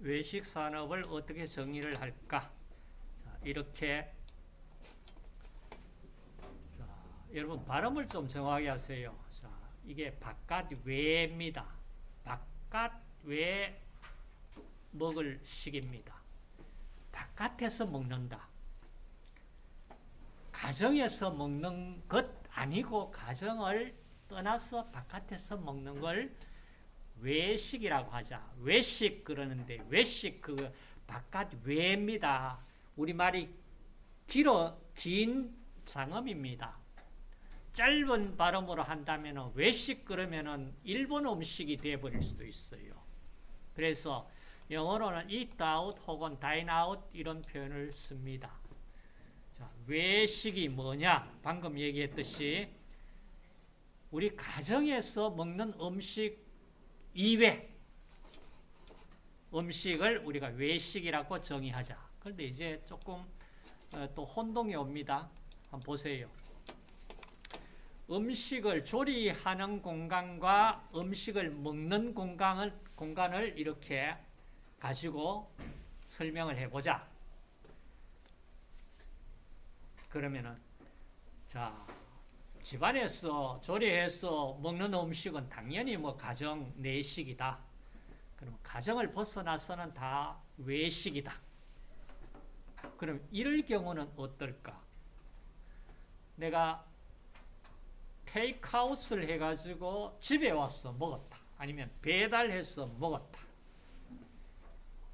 외식 산업을 어떻게 정의를 할까? 자, 이렇게 자, 여러분 발음을 좀 정확히 하세요. 자, 이게 바깥 외입니다. 바깥 외 먹을 식입니다. 바깥에서 먹는다. 가정에서 먹는 것 아니고 가정을 떠나서 바깥에서 먹는 걸 외식이라고 하자. 외식 그러는데 외식 그 바깥 외입니다. 우리말이 길어 긴 상음입니다. 짧은 발음으로 한다면 외식 그러면은 일본 음식이 되어버릴 수도 있어요. 그래서 영어로는 eat out 혹은 dine out 이런 표현을 씁니다. 자, 외식이 뭐냐? 방금 얘기했듯이 우리 가정에서 먹는 음식 이외 음식을 우리가 외식이라고 정의하자. 그런데 이제 조금 어, 또 혼동이 옵니다. 한번 보세요. 음식을 조리하는 공간과 음식을 먹는 공간을, 공간을 이렇게 가지고 설명을 해보자. 그러면은, 자, 집안에서 조리해서 먹는 음식은 당연히 뭐 가정 내식이다. 그럼 가정을 벗어나서는 다 외식이다. 그럼 이럴 경우는 어떨까? 내가 테이크아웃을 해가지고 집에 와서 먹었다. 아니면 배달해서 먹었다.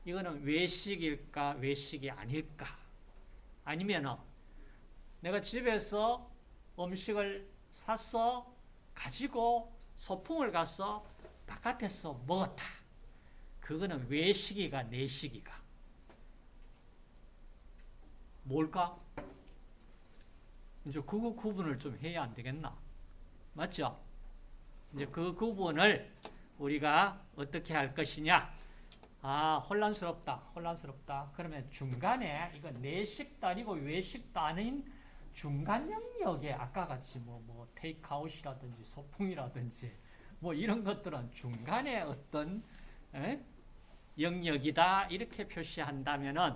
이거는 외식일까, 외식이 아닐까? 아니면 내가 집에서 음식을 사서 가지고 소풍을 가서 바깥에서 먹었다. 그거는 외식이가 내식이가. 뭘까? 이제 그거 구분을 좀 해야 안 되겠나? 맞죠? 이제 그 구분을 우리가 어떻게 할 것이냐? 아, 혼란스럽다. 혼란스럽다. 그러면 중간에 이거 외식도 아닌 중간 영역에 아까 같이 뭐, 뭐, 테이크아웃이라든지 소풍이라든지 뭐 이런 것들은 중간에 어떤 에? 영역이다. 이렇게 표시한다면은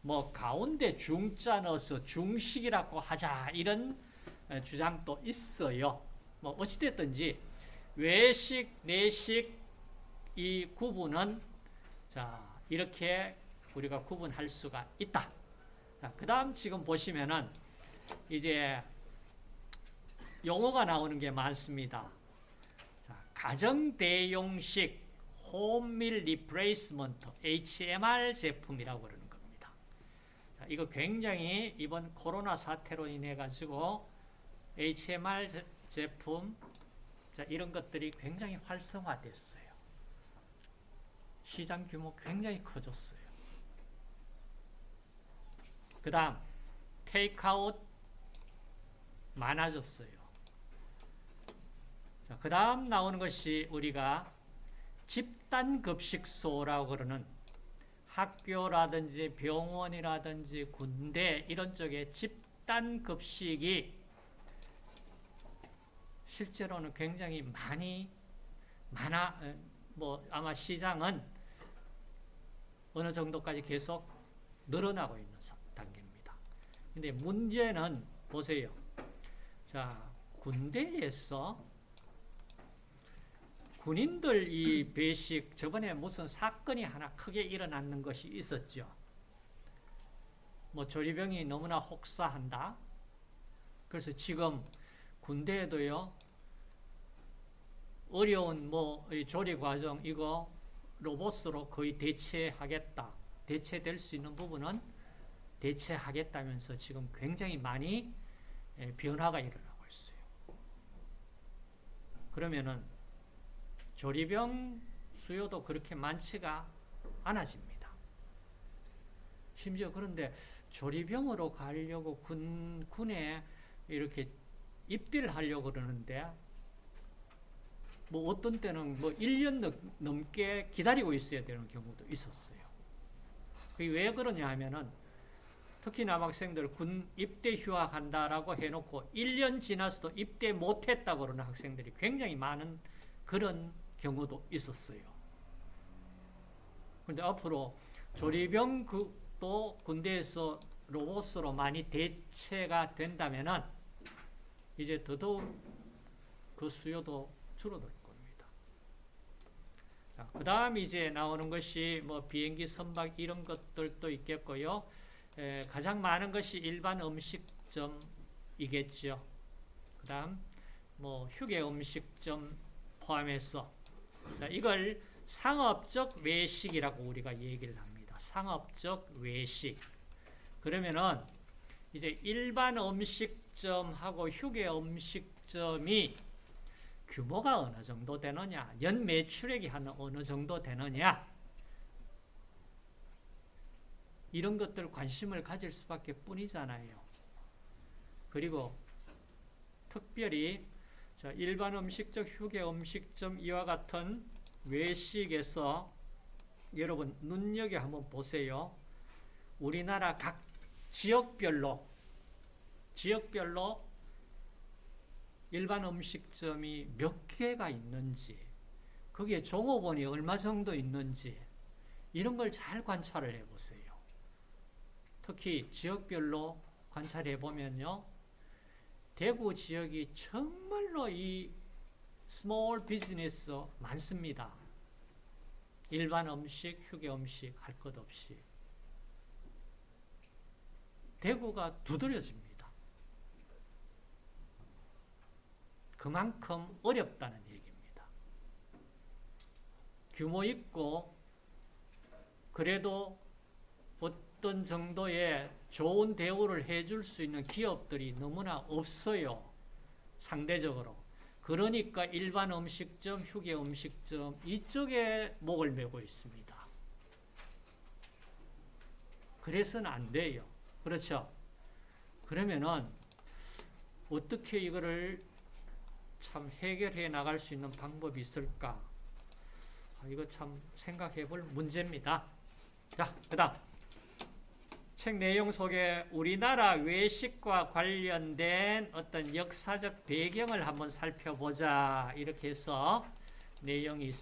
뭐 가운데 중자 넣어서 중식이라고 하자. 이런 주장도 있어요. 뭐 어찌됐든지 외식, 내식 이 구분은 자 이렇게 우리가 구분할 수가 있다. 그 다음 지금 보시면은 이제 용어가 나오는 게 많습니다. 자, 가정 대용식 home meal replacement HMR 제품이라고 그러는 겁니다. 자, 이거 굉장히 이번 코로나 사태로 인해 가지고 HMR 제품 자, 이런 것들이 굉장히 활성화됐어요. 시장 규모 굉장히 커졌어요. 그 다음 테이크아웃 많아졌어요. 자, 그 다음 나오는 것이 우리가 집단급식소라고 그러는 학교라든지 병원이라든지 군대 이런 쪽에 집단급식이 실제로는 굉장히 많이 많아 뭐 아마 시장은 어느 정도까지 계속 늘어나고 있는 단계입니다. 근데 문제는 보세요. 자, 군대에서 군인들 이 배식 저번에 무슨 사건이 하나 크게 일어났는 것이 있었죠. 뭐 조리병이 너무나 혹사한다. 그래서 지금 군대에도요. 어려운 뭐 조리 과정 이거 로봇으로 거의 대체하겠다. 대체될 수 있는 부분은 대체하겠다면서 지금 굉장히 많이 변화가 일어나고 있어요. 그러면은 조리병 수요도 그렇게 많지가 않아집니다. 심지어 그런데 조리병으로 가려고 군, 군에 이렇게 입대를 하려고 그러는데 뭐 어떤 때는 뭐 1년 넘게 기다리고 있어야 되는 경우도 있었어요. 그게 왜 그러냐 하면은 특히 남학생들 군 입대 휴학한다라고 해놓고 1년 지나서도 입대 못했다고 그러는 학생들이 굉장히 많은 그런 경우도 있었어요. 근데 앞으로 조리병 그도 군대에서 로봇으로 많이 대체가 된다면은 이제 더더욱 그 수요도 줄어들 겁니다. 자, 그 다음 이제 나오는 것이 뭐 비행기 선박 이런 것들도 있겠고요. 에, 가장 많은 것이 일반 음식점이겠죠. 그 다음 뭐 휴게 음식점 포함해서 자, 이걸 상업적 외식이라고 우리가 얘기를 합니다. 상업적 외식. 그러면은 이제 일반 음식점하고 휴게 음식점이 규모가 어느 정도 되느냐, 연 매출액이 한 어느 정도 되느냐, 이런 것들 관심을 가질 수밖에 뿐이잖아요. 그리고 특별히 일반 음식적 휴게 음식점 이와 같은 외식에서 여러분 눈여겨 한번 보세요. 우리나라 각 지역별로 지역별로 일반 음식점이 몇 개가 있는지 거기에 종업원이 얼마 정도 있는지 이런 걸 잘 관찰을 해보세요. 특히 지역별로 관찰해 보면요. 대구 지역이 정말로 이 small business 많습니다. 일반 음식, 휴게 음식 할 것 없이. 대구가 두드러집니다. 그만큼 어렵다는 얘기입니다. 규모 있고 그래도 어떤 정도의 좋은 대우를 해줄 수 있는 기업들이 너무나 없어요. 상대적으로. 그러니까 일반 음식점, 휴게 음식점 이쪽에 목을 메고 있습니다. 그래서는 안 돼요. 그렇죠? 그러면은 어떻게 이거를 참 해결해 나갈 수 있는 방법이 있을까? 아, 이거 참 생각해 볼 문제입니다. 자, 그 다음. 책 내용 속에 우리나라 외식과 관련된 어떤 역사적 배경을 한번 살펴보자. 이렇게 해서 내용이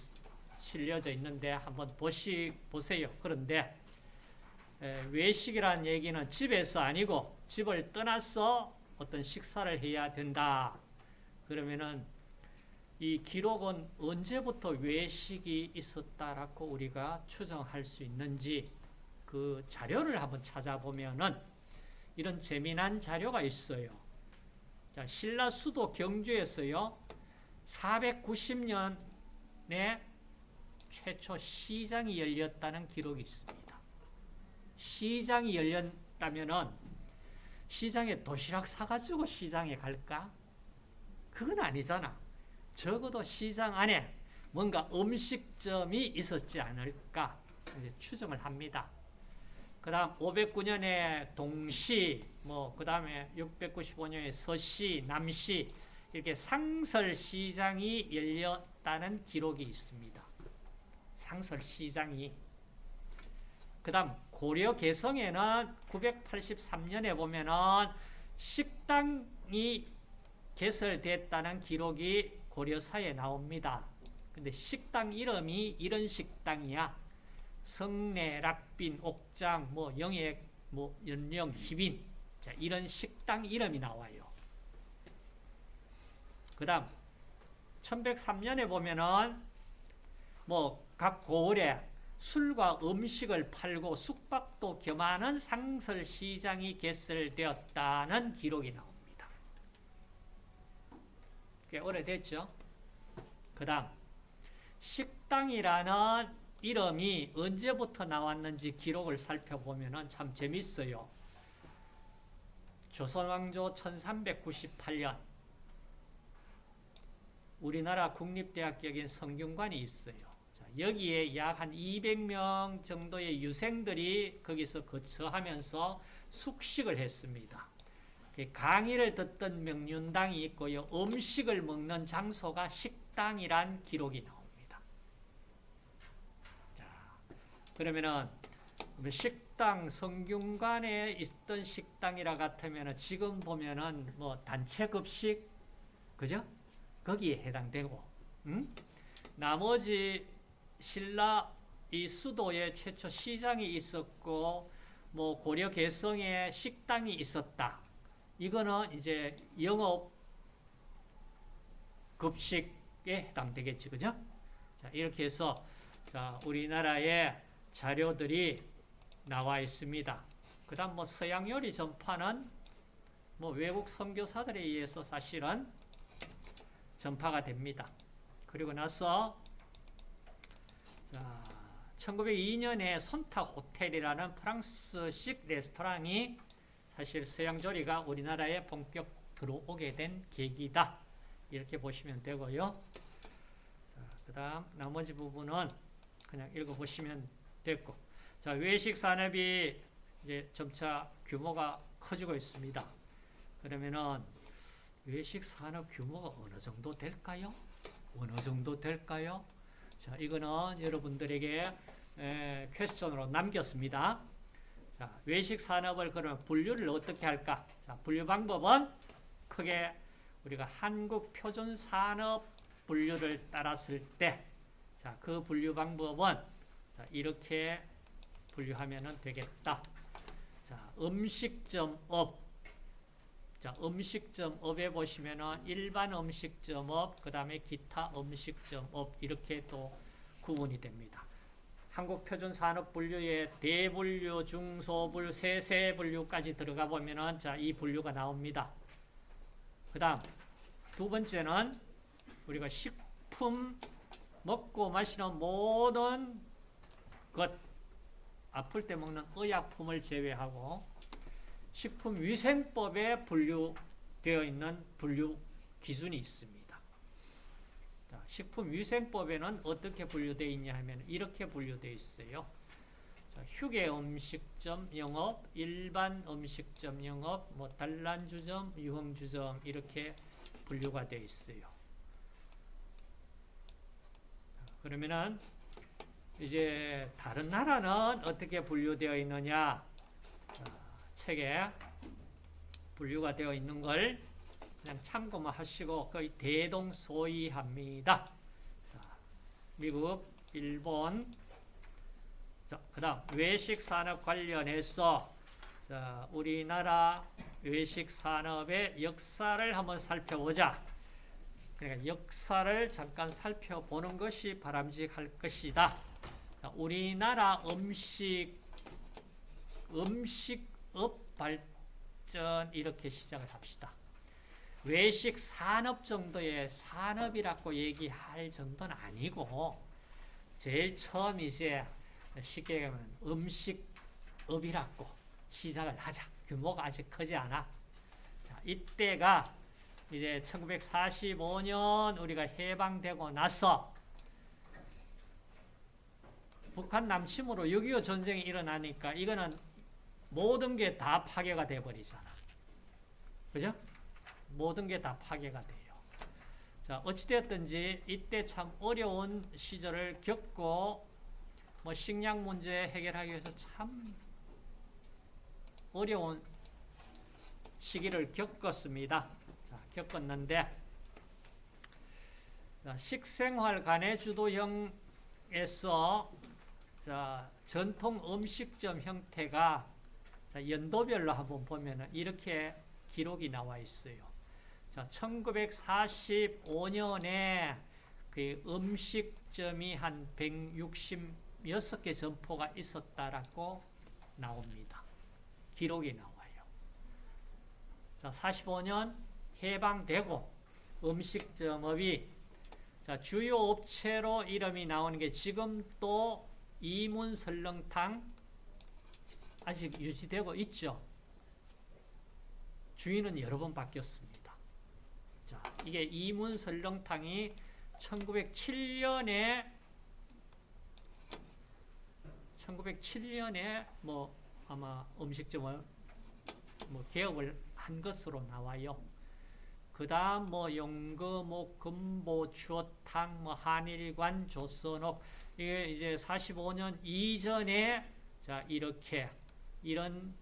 실려져 있는데 한번 보시, 보세요. 그런데 외식이라는 얘기는 집에서 아니고 집을 떠나서 어떤 식사를 해야 된다. 그러면은 이 기록은 언제부터 외식이 있었다라고 우리가 추정할 수 있는지 그 자료를 한번 찾아보면은 이런 재미난 자료가 있어요. 자, 신라 수도 경주에서요. 490년에 최초 시장이 열렸다는 기록이 있습니다. 시장이 열렸다면은 시장에 도시락 사가지고 시장에 갈까? 그건 아니잖아. 적어도 시장 안에 뭔가 음식점이 있었지 않을까 추정을 합니다. 그 다음 509년에 동시, 뭐, 그 다음에 695년에 서시, 남시, 이렇게 상설시장이 열렸다는 기록이 있습니다. 상설시장이. 그 다음 고려 개성에는 983년에 보면은 식당이 개설됐다는 기록이 고려사에 나옵니다. 근데 식당 이름이 이런 식당이야. 성내, 락빈, 옥장, 뭐 영액, 뭐 연령, 희빈. 자, 이런 식당 이름이 나와요. 그 다음 1103년에 보면은 뭐 각 고을에 술과 음식을 팔고 숙박도 겸하는 상설시장이 개설되었다는 기록이 나옵니다. 꽤 오래됐죠? 그 다음 식당이라는 이름이 언제부터 나왔는지 기록을 살펴보면 참 재밌어요. 조선왕조 1398년 우리나라 국립대학격인 성균관이 있어요. 여기에 약 한 200명 정도의 유생들이 거기서 거처하면서 숙식을 했습니다. 그 강의를 듣던 명륜당이 있고요. 음식을 먹는 장소가 식당이란 기록이 나옵니다. 자, 그러면은 식당 성균관에 있던 식당이라 같으면 지금 보면은 뭐 단체 급식 그죠? 거기에 해당되고 음? 나머지 신라 이 수도에 최초 시장이 있었고 뭐 고려 개성에 식당이 있었다. 이거는 이제 영업 급식에 해당되겠지, 그죠? 자, 이렇게 해서 자, 우리나라의 자료들이 나와 있습니다. 그 다음 뭐 서양 요리 전파는 뭐 외국 선교사들에 의해서 사실은 전파가 됩니다. 그리고 나서 자, 1902년에 손탁 호텔이라는 프랑스식 레스토랑이 사실 서양 조리가 우리나라에 본격 들어오게 된 계기다. 이렇게 보시면 되고요. 그 다음 나머지 부분은 그냥 읽어보시면 됐고 자 외식 산업이 이제 점차 규모가 커지고 있습니다. 그러면은 외식 산업 규모가 어느 정도 될까요? 어느 정도 될까요? 자, 이거는 여러분들에게 에, 퀘스천으로 남겼습니다. 자, 외식 산업을 그러면 분류를 어떻게 할까? 자, 분류 방법은 크게 우리가 한국 표준 산업 분류를 따랐을 때, 자, 그 분류 방법은 자, 이렇게 분류하면 되겠다. 자, 음식점업. 자, 음식점업에 보시면은 일반 음식점업, 그 다음에 기타 음식점업 이렇게 또 구분이 됩니다. 한국 표준 산업 분류에 대분류, 중소분류, 세세분류까지 들어가 보면은 자, 이 분류가 나옵니다. 그 다음 두 번째는 우리가 식품 먹고 마시는 모든 것 아플 때 먹는 의약품을 제외하고 식품위생법에 분류되어 있는 분류 기준이 있습니다. 자, 식품위생법에는 어떻게 분류되어 있냐 하면 이렇게 분류되어 있어요. 자, 휴게 음식점 영업, 일반 음식점 영업, 뭐 단란주점, 유흥주점 이렇게 분류가 되어 있어요. 그러면은 이제 다른 나라는 어떻게 분류되어 있느냐? 자, 책에 분류가 되어 있는 걸 그냥 참고만 하시고 거의 대동소이합니다. 자, 미국, 일본, 그 다음 외식 산업 관련해서 자, 우리나라 외식 산업의 역사를 한번 살펴보자. 그러니까 역사를 잠깐 살펴보는 것이 바람직할 것이다. 자, 우리나라 음식 음식업 발전 이렇게 시작을 합시다. 외식 산업 정도의 산업이라고 얘기할 정도는 아니고 제일 처음 이제 쉽게 얘기하면 음식업이라고 시작을 하자. 규모가 아직 크지 않아. 자, 이때가 이제 1945년 우리가 해방되고 나서 북한 남침으로 6.25 전쟁이 일어나니까 이거는 모든 게 다 파괴가 돼버리잖아. 그죠? 모든 게 다 파괴가 돼요. 자, 어찌되었든지 이때 참 어려운 시절을 겪고 뭐 식량 문제 해결하기 위해서 참 어려운 시기를 겪었습니다. 자, 겪었는데 자, 식생활 간의 주도형에서 자, 전통 음식점 형태가 자, 연도별로 한번 보면 이렇게 기록이 나와 있어요. 자, 1945년에 그 음식점이 한 166개 점포가 있었다라고 나옵니다. 기록이 나와요. 자, 45년 해방되고 음식점업이 자, 주요 업체로 이름이 나오는 게 지금 또 이문 설렁탕 아직 유지되고 있죠. 주인은 여러 번 바뀌었습니다. 자, 이게 이문 설렁탕이 1907년에 1907년에 뭐 아마 음식점을 뭐 개업을 한 것으로 나와요. 그 다음 뭐뭐 금보, 추어탕, 뭐 한일관, 조선옥 이게 이제 45년 이전에 자 이렇게 이런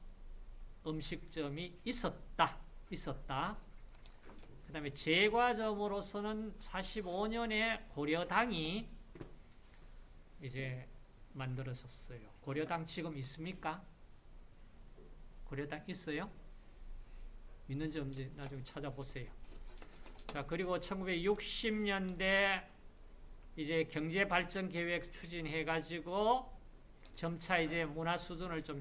음식점이 있었다. 있었다. 그 다음에 제과점으로서는 45년에 고려당이 이제 만들었었어요. 고려당 지금 있습니까? 고려당 있어요? 있는지 없는지 나중에 찾아보세요. 자, 그리고 1960년대 이제 경제 발전 계획 추진해 가지고 점차 이제 문화 수준을 좀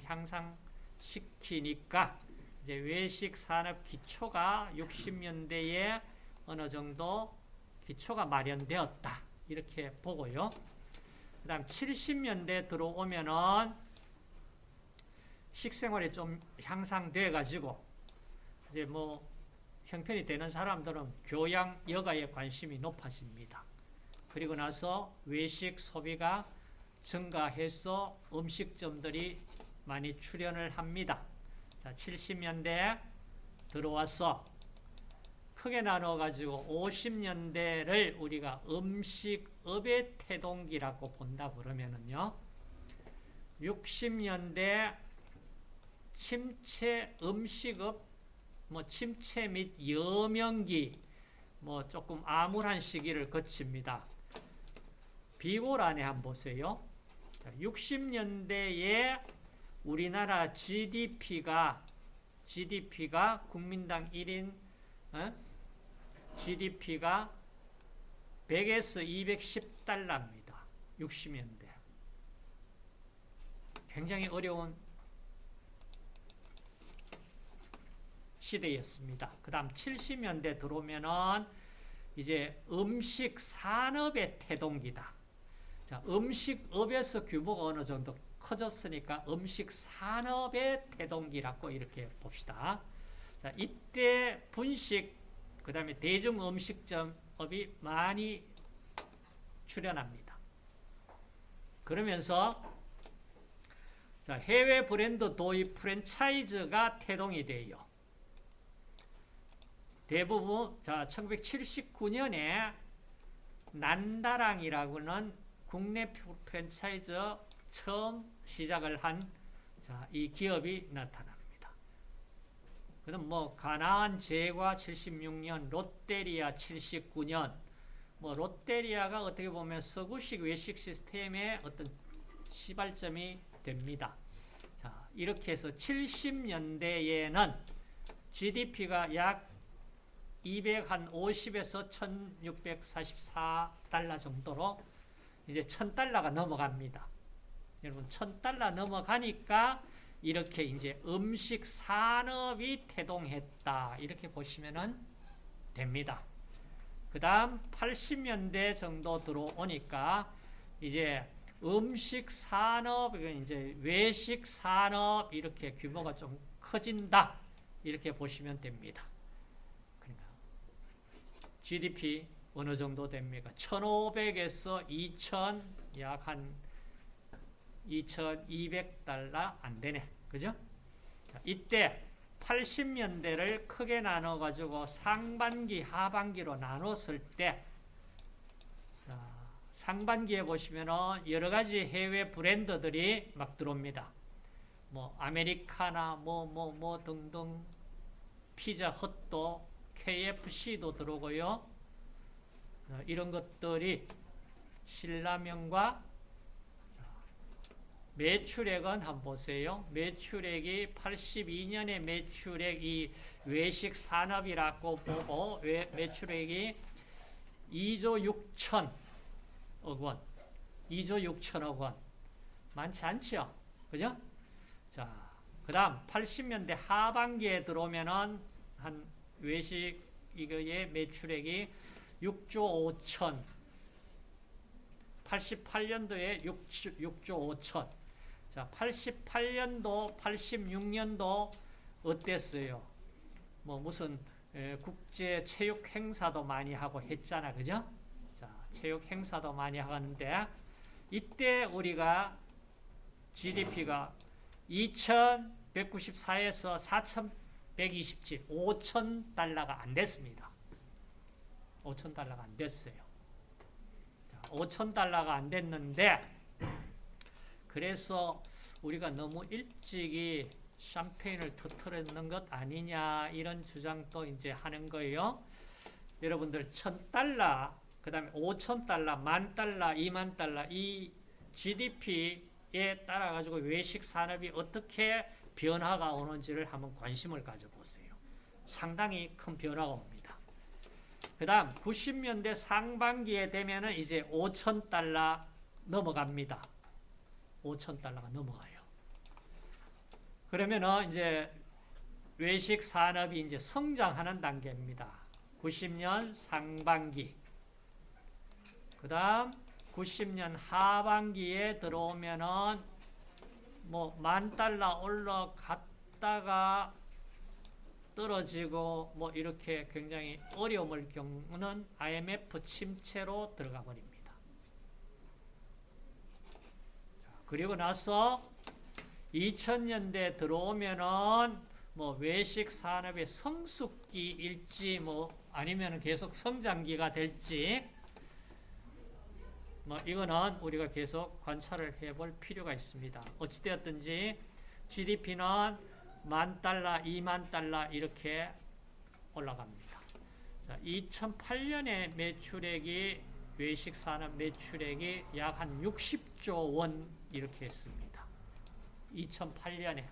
향상시키니까 이제 외식 산업 기초가 60년대에 어느 정도 기초가 마련되었다. 이렇게 보고요. 그 다음 70년대 들어오면은 식생활이 좀 향상돼 가지고 이제 뭐 형편이 되는 사람들은 교양 여가에 관심이 높아집니다. 그리고 나서 외식 소비가 증가해서 음식점들이 많이 출현을 합니다. 자, 70년대 들어와서 크게 나눠 가지고 50년대를 우리가 음식업의 태동기라고 본다 그러면은요. 60년대 침체 음식업 뭐 침체 및 여명기 뭐 조금 암울한 시기를 거칩니다. 비골 안에 한번 보세요. 60년대에 우리나라 GDP가 GDP가 국민당 1인 어? GDP가 100에서 210달러입니다. 60년대. 굉장히 어려운 시대였습니다. 그 다음 70년대 들어오면은 이제 음식 산업의 태동기다. 자, 음식업에서 규모가 어느 정도 커졌으니까 음식 산업의 태동기라고 이렇게 봅시다. 자, 이때 분식, 그 다음에 대중 음식점업이 많이 출현합니다. 그러면서 자, 해외 브랜드 도입 프랜차이즈가 태동이 돼요. 대부분 자 1979년에 난다랑이라고는 국내 프랜차이즈 처음 시작을 한 자, 이 기업이 나타납니다. 그럼 뭐 가나안 제과 76년, 롯데리아 79년, 뭐 롯데리아가 어떻게 보면 서구식 외식 시스템의 어떤 시발점이 됩니다. 자, 이렇게 해서 70년대에는 GDP가 약 250에서 1644달러 정도로 이제 1000달러가 넘어갑니다. 여러분 1000달러 넘어가니까 이렇게 이제 음식 산업이 태동했다. 이렇게 보시면 됩니다. 그 다음 80년대 정도 들어오니까 이제 음식 산업, 이제 외식 산업 이렇게 규모가 좀 커진다. 이렇게 보시면 됩니다. GDP 어느 정도 됩니까? 1,500에서 2,000, 약 한 2,200달러 안 되네. 그죠? 자, 이때 80년대를 크게 나눠 가지고 상반기, 하반기로 나눴을 때, 자, 상반기에 보시면은 여러 가지 해외 브랜드들이 막 들어옵니다. 뭐, 아메리카나, 뭐, 뭐, 뭐 등등, 피자 헛도, KFC도 들어오고요. 어, 이런 것들이 신라면과 매출액은 한번 보세요. 매출액이 82년에 매출액이 외식 산업이라고 보고 매출액이 2조 6천억 원. 2조 6천억 원. 많지 않죠? 그죠? 자, 그 다음 80년대 하반기에 들어오면은 한 외식 이거의 매출액이 6조 5천 88년도에 6, 6조 5천 자 88년도 86년도 어땠어요? 뭐 무슨 에, 국제 체육 행사도 많이 하고 했잖아 그죠? 자 체육 행사도 많이 하는데 이때 우리가 GDP가 2194에서 4127 5천 달러가 안 됐습니다. 5천 달러가 안 됐어요. 5천 달러가 안 됐는데 그래서 우리가 너무 일찍이 샴페인을 터트렸는 것 아니냐 이런 주장도 이제 하는 거예요. 여러분들 천 달러 그 다음에 5천 달러, 만 달러, 2만 달러 이 GDP 따라 가지고 외식 산업이 어떻게 변화가 오는지를 한번 관심을 가져보세요. 상당히 큰 변화가 옵니다. 그 다음 90년대 상반기에 되면은 이제 5천 달러 넘어갑니다. 5천 달러가 넘어가요. 그러면은 이제 외식 산업이 이제 성장하는 단계입니다. 90년 상반기. 그 다음 90년 하반기에 들어오면은 뭐 만 달러 올라갔다가 떨어지고 뭐 이렇게 굉장히 어려움을 겪는 IMF 침체로 들어가 버립니다. 자, 그리고 나서 2000년대 들어오면은 뭐 외식 산업의 성숙기일지 뭐 아니면 계속 성장기가 될지 뭐 이거는 우리가 계속 관찰을 해볼 필요가 있습니다. 어찌되었든지 GDP는 만 달러, 2만 달러 이렇게 올라갑니다. 자, 2008년에 매출액이 외식 산업 매출액이 약 한 60조 원 이렇게 했습니다. 2008년에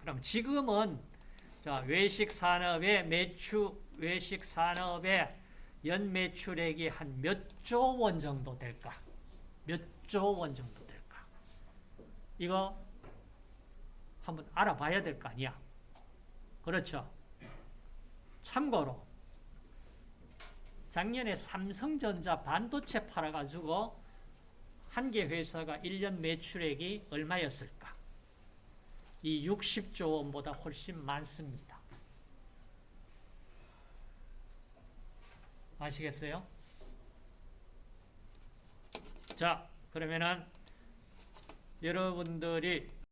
그럼 지금은 자, 외식 산업의 매출 외식 산업의 연 매출액이 한 몇 조 원 정도 될까? 몇 조 원 정도 될까? 이거 한번 알아봐야 될 거 아니야. 그렇죠? 참고로 작년에 삼성전자 반도체 팔아가지고 한 개 회사가 1년 매출액이 얼마였을까? 이 60조 원보다 훨씬 많습니다. 아시겠어요? 자, 그러면은 여러분들이